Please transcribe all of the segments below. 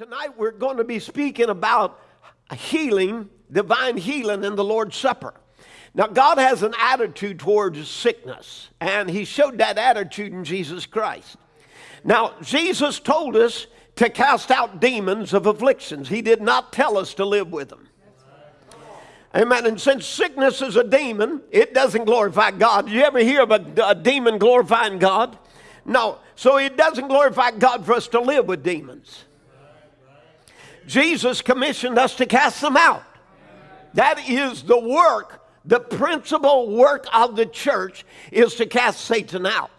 Tonight we're going to be speaking about healing, divine healing in the Lord's Supper. Now, God has an attitude towards sickness, and He showed that attitude in Jesus Christ. Now, Jesus told us to cast out demons of afflictions, He did not tell us to live with them. Amen. And since sickness is a demon, it doesn't glorify God. You ever hear of a, a demon glorifying God? No. So it doesn't glorify God for us to live with demons. Jesus commissioned us to cast them out. That is the work, the principal work of the church is to cast Satan out.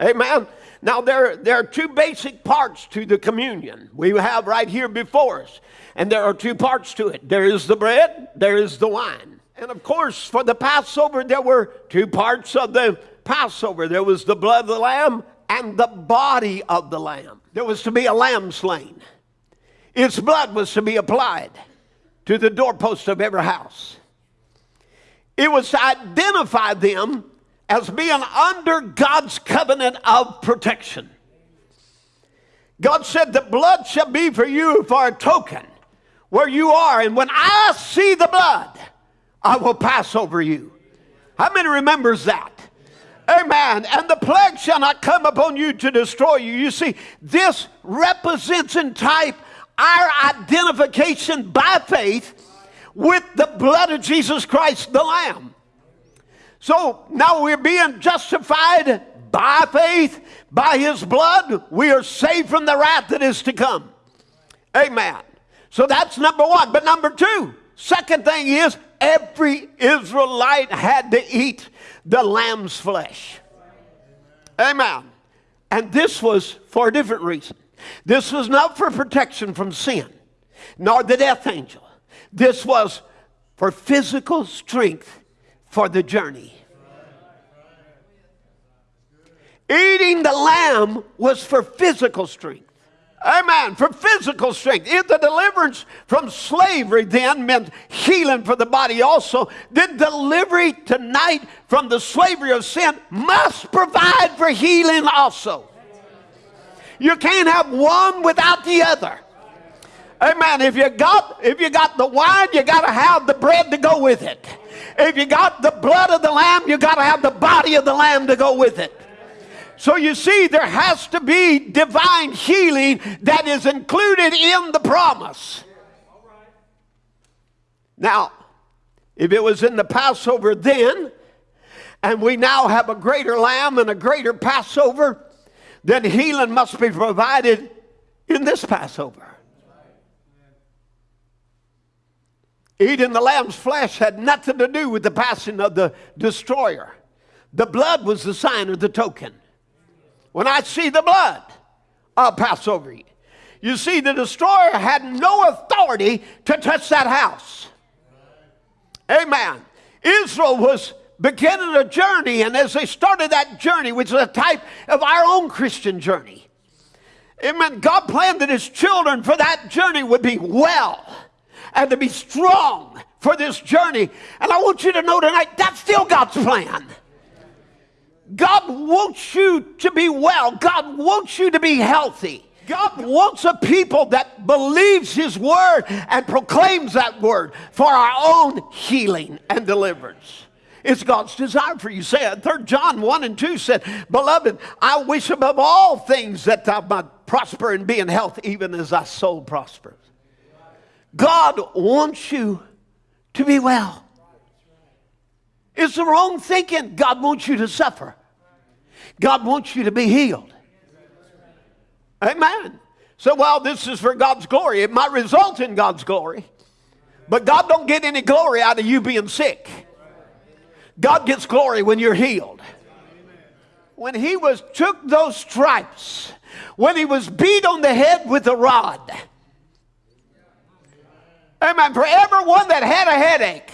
Amen. Now, there, there are two basic parts to the communion we have right here before us. And there are two parts to it there is the bread, there is the wine. And of course, for the Passover, there were two parts of the Passover there was the blood of the lamb and the body of the lamb. There was to be a lamb slain. Its blood was to be applied to the doorpost of every house. It was to identify them as being under God's covenant of protection. God said, The blood shall be for you for a token where you are, and when I see the blood, I will pass over you. How many remembers that? Amen. And the plague shall not come upon you to destroy you. You see, this represents in type our identification by faith with the blood of Jesus Christ, the Lamb. So now we're being justified by faith, by His blood. We are saved from the wrath that is to come. Amen. So that's number one. But number two, second thing is every Israelite had to eat the lamb's flesh. Amen. And this was for a different reason. This was not for protection from sin, nor the death angel. This was for physical strength for the journey. Eating the lamb was for physical strength. Amen. For physical strength. If the deliverance from slavery then meant healing for the body also, then delivery tonight from the slavery of sin must provide for healing also. You can't have one without the other. Amen. If you got if you got the wine, you got to have the bread to go with it. If you got the blood of the lamb, you got to have the body of the lamb to go with it. So you see, there has to be divine healing that is included in the promise. Now, if it was in the Passover then, and we now have a greater lamb and a greater Passover, then healing must be provided in this Passover. Eating the lamb's flesh had nothing to do with the passing of the destroyer. The blood was the sign of the token. When I see the blood, I'll pass over you. You see, the destroyer had no authority to touch that house. Amen. Israel was beginning a journey, and as they started that journey, which is a type of our own Christian journey, amen, God planned that His children for that journey would be well and to be strong for this journey. And I want you to know tonight that's still God's plan. God wants you to be well. God wants you to be healthy. God wants a people that believes His word and proclaims that word for our own healing and deliverance. It's God's desire for you. Say it. 3 John 1 and 2 said, Beloved, I wish above all things that thou might prosper and be in health, even as thy soul prospers. God wants you to be well. It's the wrong thinking. God wants you to suffer. God wants you to be healed. Amen. So while this is for God's glory, it might result in God's glory. But God don't get any glory out of you being sick. God gets glory when you're healed. When he was took those stripes, when he was beat on the head with a rod. Amen. For everyone that had a headache,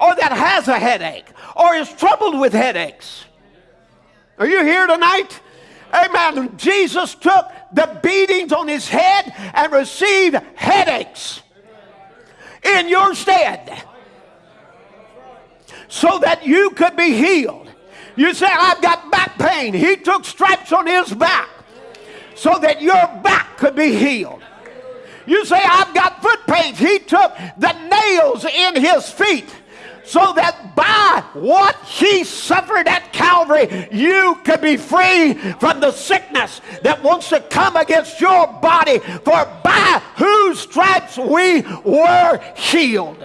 or that has a headache, or is troubled with headaches, are you here tonight? Amen. Jesus took the beatings on his head and received headaches in your stead so that you could be healed. You say, I've got back pain. He took stripes on his back so that your back could be healed. You say, I've got foot pains. He took the nails in his feet so that by what he suffered at Calvary, you could be free from the sickness that wants to come against your body. For by whose stripes we were healed.